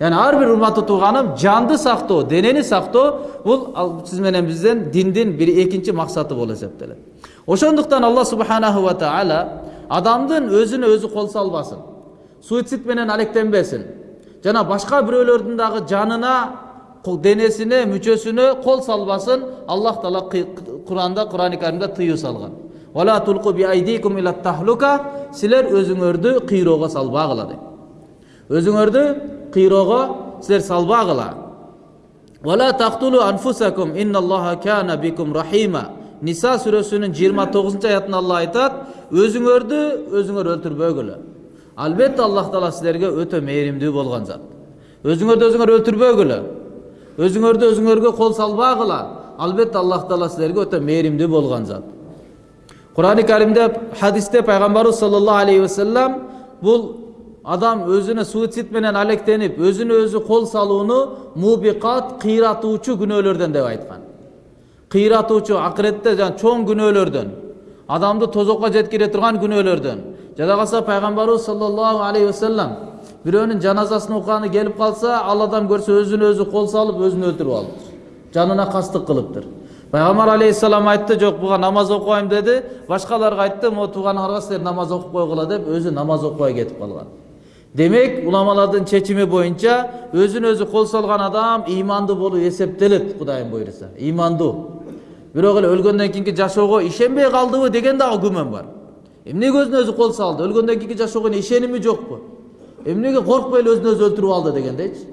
яғни ар бир урматтуу тууганым жанды сактоо денени сактоо бул сиз менен биздин диндин бир экинчи максаты болуп эсептелет ошондуктан алла субханаху ва таала адамдын өзүнө өзү кол салбасын суицид менен алектенбесин жана башка бирөөлөрдүн дагы жанына денесине мүчөсүнө кол салбасын аллах таала куранда курани каримде тыюу салган силер өзүңөрдү кыйроого салбагыла деп өзүңөрдү кыйроого силер салбагыла ниса сүрөсүнүн жыйырма тогузунчу аятында алла айтат өзүңөрдү өзүңөр өлтүрбөгүлө албетте аллах таала силерге өтө мээримдүү болгон зат өзүңөрдү өзүңөр өлтүрбөгүлө өзүңөрдү өзүңөргө кол салбагыла албетте аллах таала силерге өтө мээримдүү болгон зат курани каримде хадисте пайгамбарыбыз саллаллаху алейхи вассалам бул адам өзүнө суицид менен алектенип өзүнө өзү кол салууну мубикат кыйратуучу күнөөлөрдөн деп айткан кыйратуучу акыретте жана чоң күнөөлөрдөн адамды тозокко жеткире турган күнөөлөрдөн жада калса пайгамбарыбыз саллаллаху алейхи вассалам бирөөнүн жаназасын укканы келип калса ал адам көрсө өзүнө өзү кол салып өзүн өлтүрүп алыптыр жанына кастык кылыптыр пайгамбар алейхисалам айтты жок буга намаз окубайм деди башкаларга айтты могу тууганыңарга силер намаз окуп койгула деп өзү намаз окубай кетип калган демек уламалардын чечими боюнча өзүнө өзү кол салган адам ыймандуу болуп эсептелет кудайым буйруса ыймандуу бирок эле өлгөндөн кийинки жашоого ишенбей калдыбы деген дагы күмөн бар эмнеге өзүнө өзү кол салды өлгөндөн кийинки жашоого ишеними жокпу эмнеге коркпой эле өзүн өзү өлтүрүп алды дегендейчи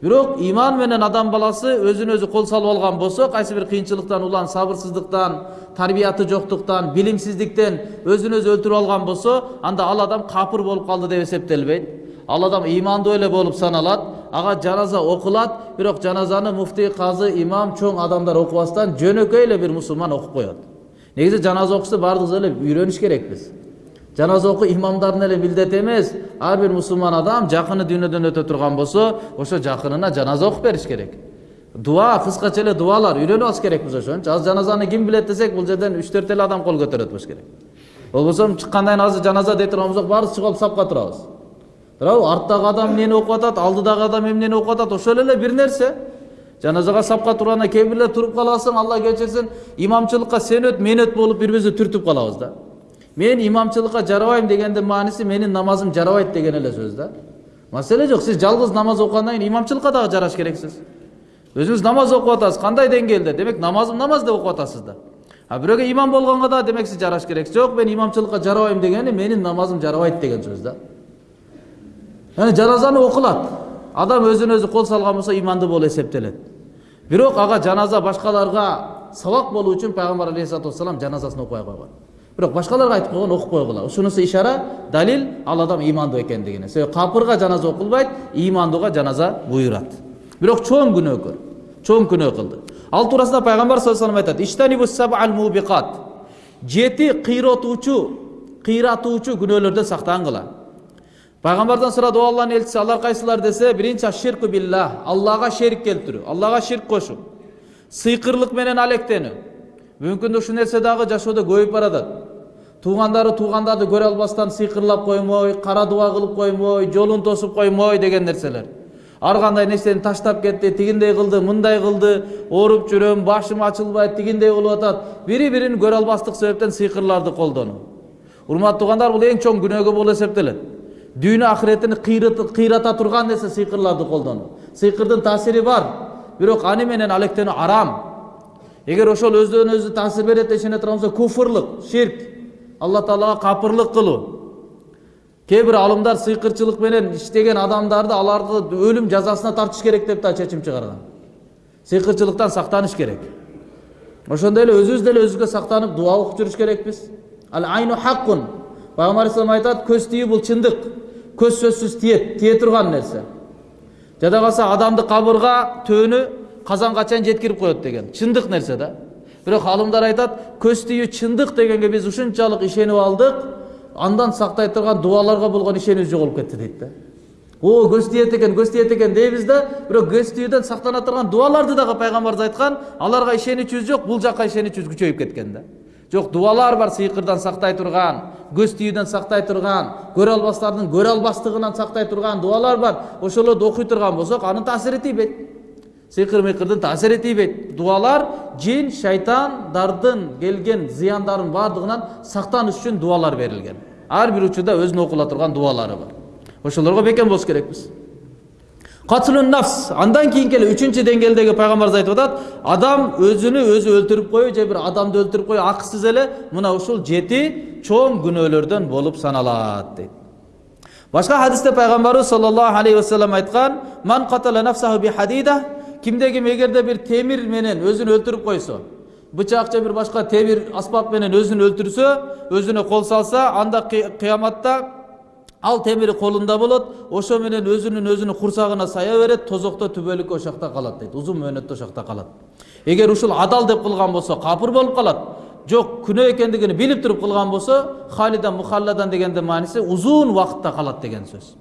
бирок иман менен адам баласы өзүнө өзү кол салып алган болсо кайсы бир кыйынчылыктан улан сабырсыздыктан тарбияты жоктуктан билимсиздиктен өзүн өзү өлтүрүп алган болсо анда ал адам капыр болуп калды деп эсептелбейт ал адам ыймандуу эле болуп саналат ага жаназа окулат бирок жаназаны муфтий казы имам чоң адамдар окубастан жөнөкөй эле бир мусулман окуп коет негизи жаназа окушты баардыгыбыз эле үйрөнүш керекпиз жаназа окуу имамдардын эле милдети эмес ар бир мусулман адам жакыны дүйнөдөн өтө турган болсо ошо жакынына жаназа окуп бериш керек дуа кыскача эле дубалар үйрөнүп алыш керекпиз ошончу азыр жаназаны ким билет десек бул жерден үч төрт эле адам кол көтөрөт болуш керек болбосо чыккандан кийин азыр жаназа дей турган болсок баарыбыз чыгып алып сапка турабыз туурабы арттагы адам эмнени окуп атат алдыдагы адам эмнени окуп атат ошол эле бир нерсе жаназага сапка турганда кээ бирлер туруп каласың алла кечирсин имамчылыкка сен өт мен өт болуп бири бирибизди түртүп калабыз да. Мен имамчылыкка жарабайм дегендин мааниси менин намазым жарабайт деген эле сөз да. Маселе жок сиз жалгыз намаз окугандан кийин имамчылыкка дагы жараш керексиз өзүңүз намаз окуп атасыз кандай деңгээлде демек намазым намаз деп окуп атасыз да. А бирөөгө имам болгонго дагы демек сиз жараш керексиз жок мен имамчылыкка жарабайм дегени менин намазым жарабайт деген сөз да. Яғни жаназаны окулат адам өзүнө өзү кол салган болсо имандуу болуп эсептелет бирок ага жаназа башкаларга сабак болуу үчүн пайгамбар алейхисалату вассалам жаназасын окубай койгон бирок башкаларга айтып койгон окуп койгула ушунусу ишара далил ал адам ыймандуу экендигине себеби капырга жаназа окулбайт ыймандууга жаназа буйрат бирок чоң күнөөкөр чоң күнөө кылды ал туурасында пайгамбар саллаллаху алейhi вассалам айтат жети кыйратуучу кыйратуучу күнөөлөрдөн сактангыла пайгамбардан сурады о алланын элчиси алар кайсылар десе биринчи ширку биллах аллага шерик келтирүү аллага ширк кошуу сыйкырлык менен алектенүү мүмкүн ушул нерсе дагы жашоодо көбөйүп баратат туугандары туугандарды көрө албастан сыйкырлап коймой кара дуба кылып коймой жолун тосуп коймой деген нерселер ар кандай нерсени таштап кетти тигиндей кылды мындай кылды ооруп жүрөм башым ачылбайт тигиндей болуп атат бири бирин көрө албастык себептен сыйкырларды колдонуу урматтуу туугандар бул эң чоң күнөөгө болуп эсептелет дүйнө акыретини кыйрата турган нерсе сыйкырларды колдонуу сыйкырдын таасири бар бирок аны менен алектенүү арам эгер ошол өзүнөн өзү таасир берет деп ишене турган болсо куфрлук ширк алла таалага капырлык кылуу кээ бир алымдар сыйкырчылык менен иштеген адамдарды аларды өлүм жазасына тартыш керек деп да чечим чыгарган сыйкырчылыктан сактаныш керек ошондой эле өзүбүз деле өзүбүзгө сактанып дуба окуп жүрүш керекпиз ал айну хаккун пайгамбар алейхисалам айтат көз тиүү бул чындык көз сөзсүз тиет тие турган нерсе жада калса адамды кабырга төөнү казанга чейин жеткирип коет деген. Чындык нерсе да. Бирок алымдар айтат көз тиүү чындык дегенге биз ушунчалык ишенип алдык андан сактай турган дубаларга болгон ишенич жоголуп кетти дейт да о көз тиет экен көз тиет экен дейбиз да бирок көз тиүүдөн сактана турган дубаларды дагы пайгамбарыбыз айткан аларга ишеничибиз жок бул жака ишеничибиз күчөйүп кеткен да жок дубалар бар сыйкырдан сактай турган көз тийүүдөн сактай турган көрө албастардын көрө албастыгынан сактай турган дубалар бар. Ошолорду окуй турган болсок анын таасири тийбейт сыйкыр мыйкырдын таасири тийбейт дубалар жин шайтандардын келген зыяндарын баардыгынан сактаныш үчүн дубалар берилген ар бир учурда өзүнүн окула турган дубалары бар. Ошолорго бекем болуш керекпиз катылун нафс андан кийинки эле үчүнчү деңгээлдеги пайгамбарыбыз айтып атат адам өзүнү өзү өлтүрүп коюу же бир адамды өлтүрүп коюу акысыз эле мына ушул жети чоң күнөөлөрдөн болуп саналат дейт башка хадисте пайгамбарыбыз саллаллаху алейхи вассалам айткан ман катала нафсаху би хадида кимде ким эгерде бир темир менен өзүн өлтүрүп койсо бычак же бир башка темир аспап менен өзүн өлтүрсө өзүнө кол салса анда кыяматта ал темири колунда болот ошо менен өзүнүн өзүнүн курсагына сая берет тозокто түбөлүккө ошол жакта калат дейт узун мөөнөттө ошол жакта калат. Эгер ушул адал деп кылган болсо капыр болуп калат. Жок күнөө экендигин билип туруп кылган болсо халидан мухалладан дегендин мааниси узун убакытта калат деген сөз.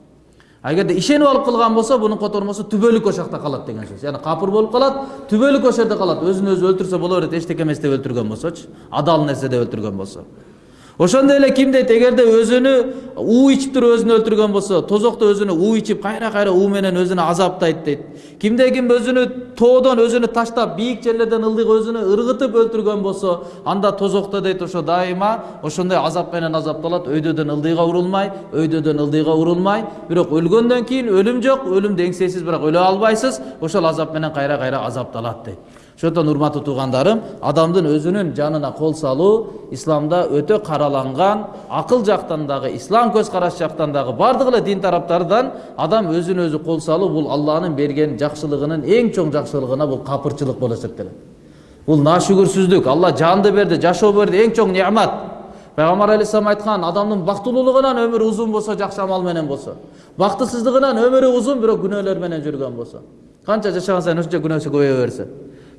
А эгерде ишенип алып кылган болсо бунун котормосу түбөлүк ошол жакта калат деген сөз. Яны капыр болуп калат түбөлүк ошол жерде калат. Өзүн өзү өлтүрсө боло берет эчтеке эмес деп өлтүргөн болсочу адал нерсе деп өлтүргөн болсо. Ошондой эле ким дейт эгерде өзүнү уу ичип туруп өзүн өлтүргөн болсо тозокто өзүнө уу ичип кайра кайра уу менен өзүнө азаптайт дейт. Кимде ким өзүнү тоодон өзүнү таштап бийик жерлерден ылдыйга өзүнө ыргытып өлтүргөн болсо анда тозокто дейт ошо дайыма ошондой азап менен азапталат өйдөдөн ылдыйга урулмай өйдөдөн ылдыйга урулмай. Бирок өлгөндөн кийин өлүм жок өлүмдү эңсейсиз бирок өлө албайсыз ошол азап менен кайра кайра азапталат дейт. Ошондон урматтуу туугандарым адамдын өзүнүн жанына кол салуу исламда өтө караланган акыл жактан дагы ислам көз караш жактан дагы баардык эле дин тараптардан адам өзүнө өзү кол салуу бул алланын берген жакшылыгынын эң чоң жакшылыгына бул капырчылык болуп эсептелет бул наашүгүрсүздүк алла жанды берди жашоо берди эң чоң неамат пайгамбар алейхисалам айткан адамдын бактылуулугунан өмүрү узун болсо жакшы амал менен болсо бактысыздыгынан өмүрү узун бирок күнөөлөр менен жүргөн болсо канча жашаган сайын ошончо күнөөсү көбөйө берсе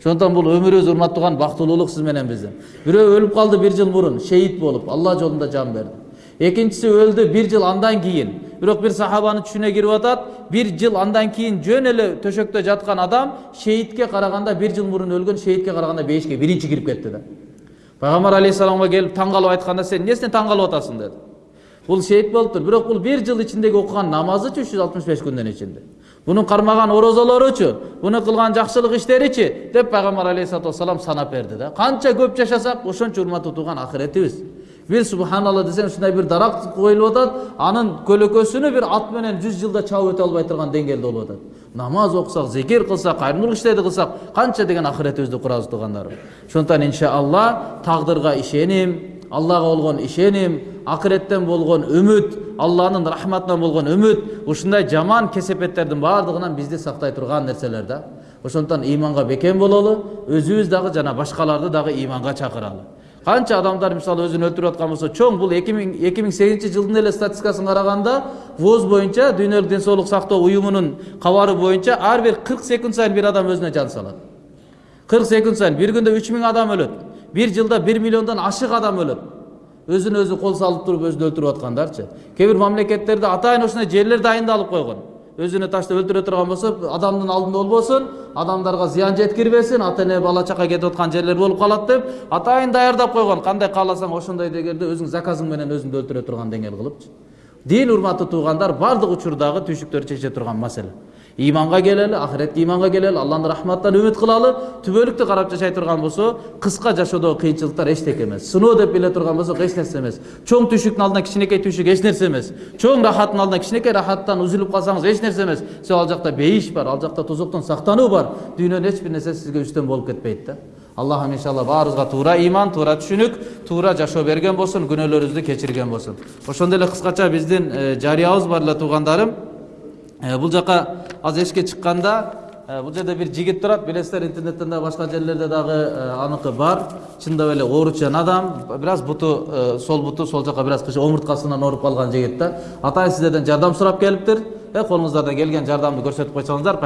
ошондон бул өмүрүбүз урматтуу тууган бактылуулук сиз менен биздин бирөө өлүп калды бир жыл мурун шейит болуп алла жолунда жан берди экинчиси өлдү бир жыл андан кийин бирок бир сахабанын түшүнө кирип атат бир жыл андан кийин жөн эле төшөктө жаткан адам шейитке караганда бир жыл мурун өлгөн шейитке караганда бейишке биринчи кирип кетти да. Пайгамбар алейхисаламга келип таң калып айтканда сен эмнесине таң калып атасың деди бул шейит болуптур бирок бул бир жыл ичиндеги окуган намазычы үч жүз алтымыш беш күндүн ичинде бунун кармаган орозолоручу буну кылган жакшылык иштеричи деп пайгамбар алейхисалату вассалам санап берди да канча көп жашасак ошончо урматтуу тууган акыретибиз бир субханалла десең ушундай бир дарак коюлуп атат анын көлөкөсүнү бир ат менен жүз жылда чабып өтө албай турган деңгээлде болуп атат намаз окусак зикир кылсак кайрымдуулук иштерди кылсак канча деген акыретибизди курабыз туугандарым ошондуктан иншаалла тагдырга ишеним аллага болгон ишеним акыреттен болгон үмүт алланын рахматынан болгон үмүт ушундай жаман кесепеттердин баардыгынан бизди сактай турган нерселер да. Ошондуктан ыйманга бекем бололу өзүбүз дагы жана башкаларды дагы ыйманга чакыралы канча адамдар мисалы өзүн өлтүрүп аткан болсо чоң бул эки миң эки миң сегизинчи жылдын эле статистикасын караганда воз боюнча дүйнөлүк ден соолук сактоо уюмунун кабары боюнча ар бир кырк секунд сайын бир адам өзүнө жан салат кырк секунд сайын бир күндө үч миң адам өлөт бир жылда бир миллиондон ашык адам өлөт өзүнө өзү кол салып туруп өзүн өлтүрүп аткандарчы кээ бир мамлекеттерде атайын ошондой жерлер дайындалып койгон өзүнө таштап өлтүрө турган болсо адамдын алдында болбосун адамдарга зыян жеткирбесин ата эне бала чака кетип аткан жерлер болуп калат деп атайын даярдап койгон кандай кааласаң ошондой дегенде өзүң заказың менен өзүңдү өлтүрө турган деңгээл кылыпчы дин урматтуу туугандар баардык учурдагы түйшүктөрдү чече турган маселе иманга келели ахиретке иманга келели алланын рахматынан үмүт кылалы түбөлүктү карап жашай турган болсо кыска жашоодогу кыйынчылыктар эчтеке эмес сыноо деп биле турган болсок эч нерсе эмес чоң түйшүктүн алдында кичинекей түйшүк эч нерсе эмес чоң рахаттын алдында кичинекей рахаттан үзүлүп калсаңыз эч нерсе эмес себеби ал жакта бейиш бар ал жакта тозоктон сактануу бар дүйнөнүн эч бир нерсеси сизге үстөн болуп кетпейт да аллахым иншалла баарыбызга туура иман туура түшүнүк туура жашоо берген болсун күнөөлөрүбүздү кечирген болсун ошондой эле кыскача биздин жарыябыз бар эле туугандарым бул жака азыр эшикке чыкканда бул жерде бир жигит турат билесиздер интернеттен дагы башка жерлерде дагы аныкы бар чындап эле ооручан адам бир аз буту сол буту сол жака бир аз омурткасынан ооруп калган жигит да атайын сиздерден жардам сурап келиптир колуңуздардан келген жардамды көрсөтүп койсоңуздар